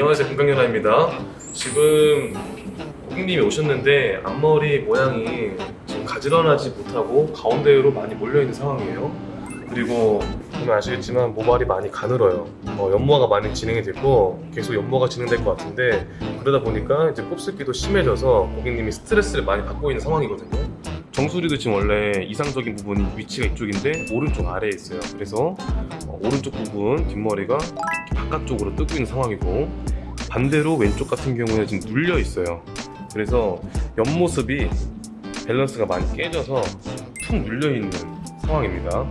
안녕하세요. 금강연아입니다. 지금 고객님이 오셨는데 앞머리 모양이 지금 가지런하지 못하고 가운데로 많이 몰려있는 상황이에요. 그리고 보면 아시겠지만 모발이 많이 가늘어요. 어, 연모가 많이 진행이 됐고 계속 연모가 진행될 것 같은데 그러다 보니까 이제 곱슬기도 심해져서 고객님이 스트레스를 많이 받고 있는 상황이거든요. 정수리도 지금 원래 이상적인 부분이 위치가 이쪽인데 오른쪽 아래에 있어요. 그래서 어, 오른쪽 부분 뒷머리가 바깥쪽으로 뜨고 있는 상황이고 반대로 왼쪽 같은 경우에는 지금 눌려 있어요. 그래서 옆모습이 밸런스가 많이 깨져서 툭 눌려 있는 상황입니다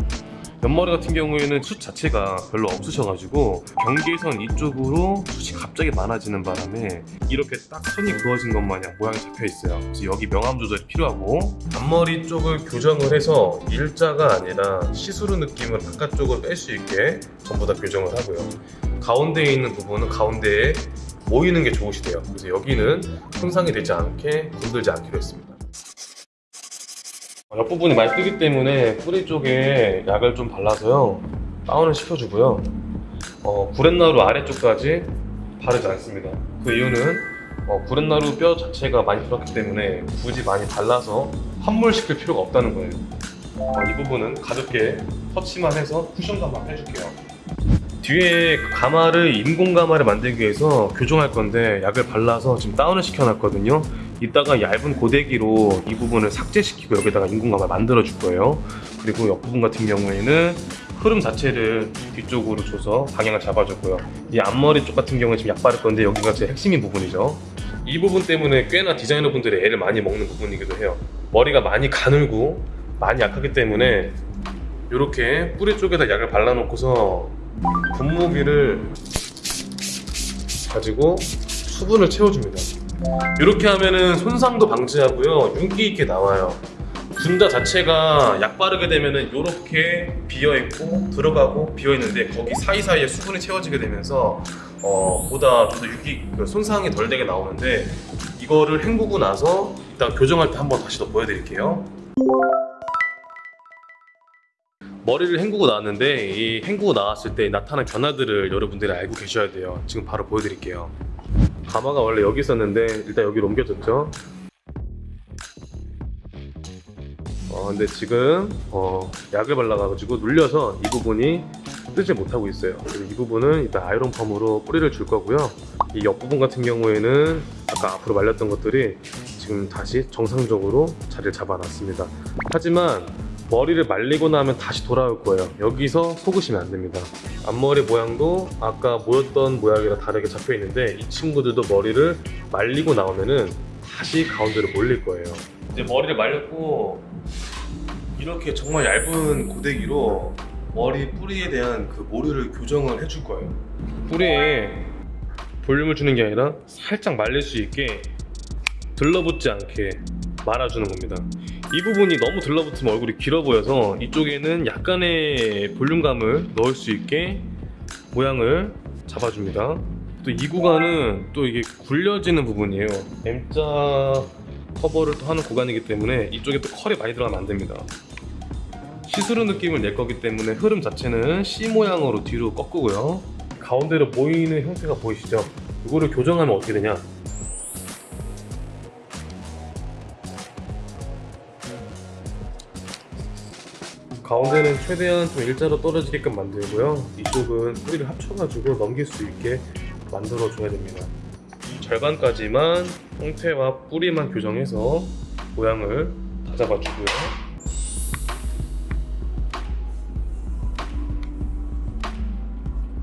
옆머리 같은 경우에는 숱 자체가 별로 없으셔가지고 경계선 이쪽으로 숱이 갑자기 많아지는 바람에 이렇게 딱 선이 그어진 것 마냥 모양이 잡혀 있어요. 그래서 여기 명암 조절이 필요하고. 앞머리 쪽을 교정을 해서 일자가 아니라 시스루 느낌을 바깥쪽으로 뺄 수 있게 전부 다 교정을 하고요. 가운데에 있는 부분은 가운데에 모이는 게 좋으시대요. 그래서 여기는 손상이 되지 않게 건들지 않기로 했습니다. 어, 옆부분이 많이 뜨기 때문에 뿌리 쪽에 약을 좀 발라서요. 다운을 시켜주고요. 어, 구렛나루 아래쪽까지 바르지 않습니다. 그 이유는 어, 구렛나루 뼈 자체가 많이 들었기 때문에 굳이 많이 발라서 함몰시킬 필요가 없다는 거예요. 어, 이 부분은 가볍게 터치만 해서 쿠션감만 해줄게요 뒤에 그 가마를 인공 가마를 만들기 위해서 교정할 건데 약을 발라서 지금 다운을 시켜놨거든요. 이따가 얇은 고데기로 이 부분을 삭제시키고 여기다가 인공 가마 만들어 줄 거예요. 그리고 옆부분 같은 경우에는 흐름 자체를 뒤쪽으로 줘서 방향을 잡아줬고요. 이 앞머리 쪽 같은 경우에 지금 약 바를 건데 여기가 제 핵심인 부분이죠. 이 부분 때문에 꽤나 디자이너 분들이 애를 많이 먹는 부분이기도 해요. 머리가 많이 가늘고 많이 약하기 때문에 이렇게 뿌리 쪽에다 약을 발라놓고서 분무기를 가지고 수분을 채워줍니다. 이렇게 하면은 손상도 방지하고요. 윤기 있게 나와요. 분자 자체가 약 바르게 되면은 이렇게 비어 있고 들어가고 비어 있는데 거기 사이사이에 수분이 채워지게 되면서 어, 보다 좀더 윤기 그 손상이 덜 되게 나오는데 이거를 헹구고 나서 이따 교정할 때 한번 다시 더 보여드릴게요 머리를 헹구고 나왔는데 이 헹구고 나왔을 때 나타난 변화들을 여러분들이 알고 계셔야 돼요. 지금 바로 보여드릴게요. 가마가 원래 여기 있었는데 일단 여기로 옮겨졌죠? 어, 근데 지금 어, 약을 발라가지고 눌려서 이 부분이 뜨지 못하고 있어요. 이 부분은 일단 아이론 펌으로 뿌리를 줄 거고요. 이 옆부분 같은 경우에는 아까 앞으로 말렸던 것들이 지금 다시 정상적으로 자리를 잡아놨습니다. 하지만 머리를 말리고 나면 다시 돌아올 거예요. 여기서 속으시면 안 됩니다. 앞머리 모양도 아까 모였던 모양이랑 다르게 잡혀 있는데 이 친구들도 머리를 말리고 나오면은 다시 가운데로 몰릴 거예요. 이제 머리를 말렸고 이렇게 정말 얇은 고데기로 머리 뿌리에 대한 그 모류를 교정을 해줄 거예요. 뿌리에 볼륨을 주는 게 아니라 살짝 말릴 수 있게 들러붙지 않게 말아주는 겁니다 이 부분이 너무 들러붙으면 얼굴이 길어 보여서 이쪽에는 약간의 볼륨감을 넣을 수 있게 모양을 잡아줍니다. 또 이 구간은 또 이게 굴려지는 부분이에요. M자 커버를 또 하는 구간이기 때문에 이쪽에 또 컬이 많이 들어가면 안 됩니다. 시스루 느낌을 낼 거기 때문에 흐름 자체는 C 모양으로 뒤로 꺾고요. 가운데로 모이는 형태가 보이시죠? 이거를 교정하면 어떻게 되냐 가운데는 최대한 좀 일자로 떨어지게끔 만들고요. 이쪽은 뿌리를 합쳐가지고 넘길 수 있게 만들어 줘야 됩니다. 절반까지만 형태와 뿌리만 교정해서 모양을 다 잡아 주고요.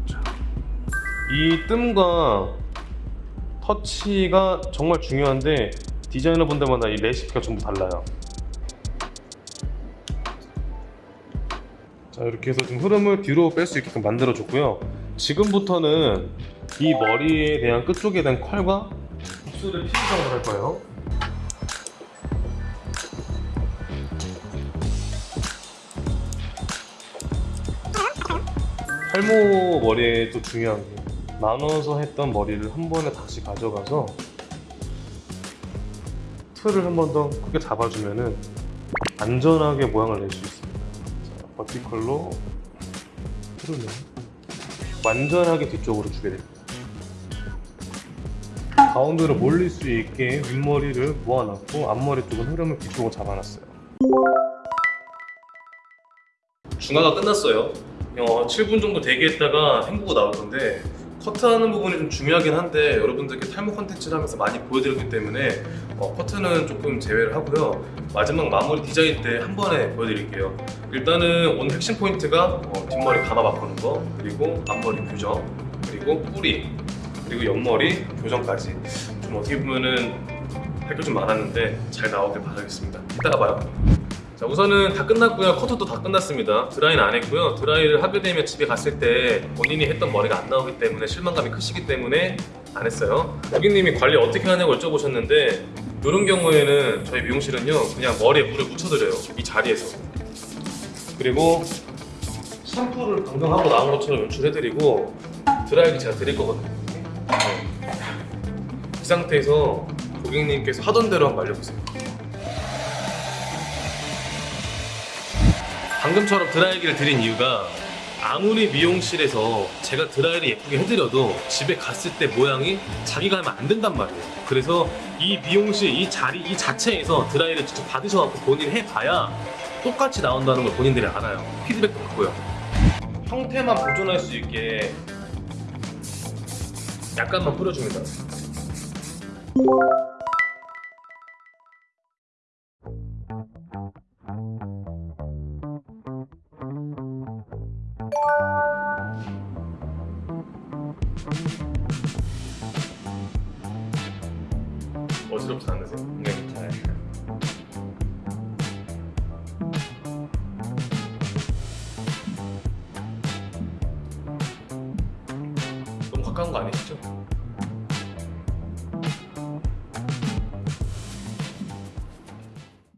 자, 이 뜸과 터치가 정말 중요한데 디자이너 분들마다 이 레시피가 전부 달라요 자 이렇게 해서 좀 흐름을 뒤로 뺄 수 있게끔 만들어 줬고요. 지금부터는 이 머리에 대한 끝쪽에 대한 컬과 흡수를 피부작업을 할 거예요. 탈모 머리에 또 중요한 게 나눠서 했던 머리를 한 번에 다시 가져가서 틀을 한 번 더 크게 잡아주면 은 안전하게 모양을 낼 수 있습니 버티컬로 틀을 완전하게 뒤쪽으로 주게 됩니다 가운데로 몰릴 수 있게 윗머리를 모아놨고 앞머리 쪽은 흐름을 비추고 잡아놨어요. 중화가 끝났어요. 어, 7분 정도 대기했다가 헹구고 나올 건데 커트하는 부분이 좀 중요하긴 한데 여러분들께 탈모 컨텐츠를 하면서 많이 보여드리기 때문에 어, 커트는 조금 제외를 하고요. 마지막 마무리 디자인 때 한 번에 보여드릴게요. 일단은 오늘 핵심 포인트가 어, 뒷머리 가마 바꾸는 거 그리고 앞머리 교정 그리고 뿌리 그리고 옆머리 교정까지 좀 어떻게 보면은 할 게 좀 많았는데 잘 나오길 바라겠습니다. 이따가 봐요. 자 우선은 다 끝났고요. 커트도 다 끝났습니다. 드라이는 안 했고요. 드라이를 하게 되면 집에 갔을 때 본인이 했던 머리가 안 나오기 때문에 실망감이 크시기 때문에 안 했어요. 고객님이 관리 어떻게 하냐고 여쭤보셨는데 이런 경우에는 저희 미용실은요 그냥 머리에 물을 묻혀드려요. 이 자리에서. 그리고 샴푸를 방금 하고 나온 것처럼 연출해드리고 드라이기 제가 드릴 거거든요. 네. 이 상태에서 고객님께서 하던 대로 한번 말려보세요 방금처럼 드라이기를 드린 이유가 아무리 미용실에서 제가 드라이를 예쁘게 해드려도 집에 갔을 때 모양이 자기가 하면 안 된단 말이에요. 그래서 이 미용실 이 자리 이 자체에서 드라이를 직접 받으셔갖고 본인 해봐야 똑같이 나온다는 걸 본인들이 알아요. 피드백도 받고요. 형태만 보존할 수 있게 약간만 뿌려줍니다. 어지럽지 않으세요? 네, 괜찮아요. 너무 가까운 거 아니시죠?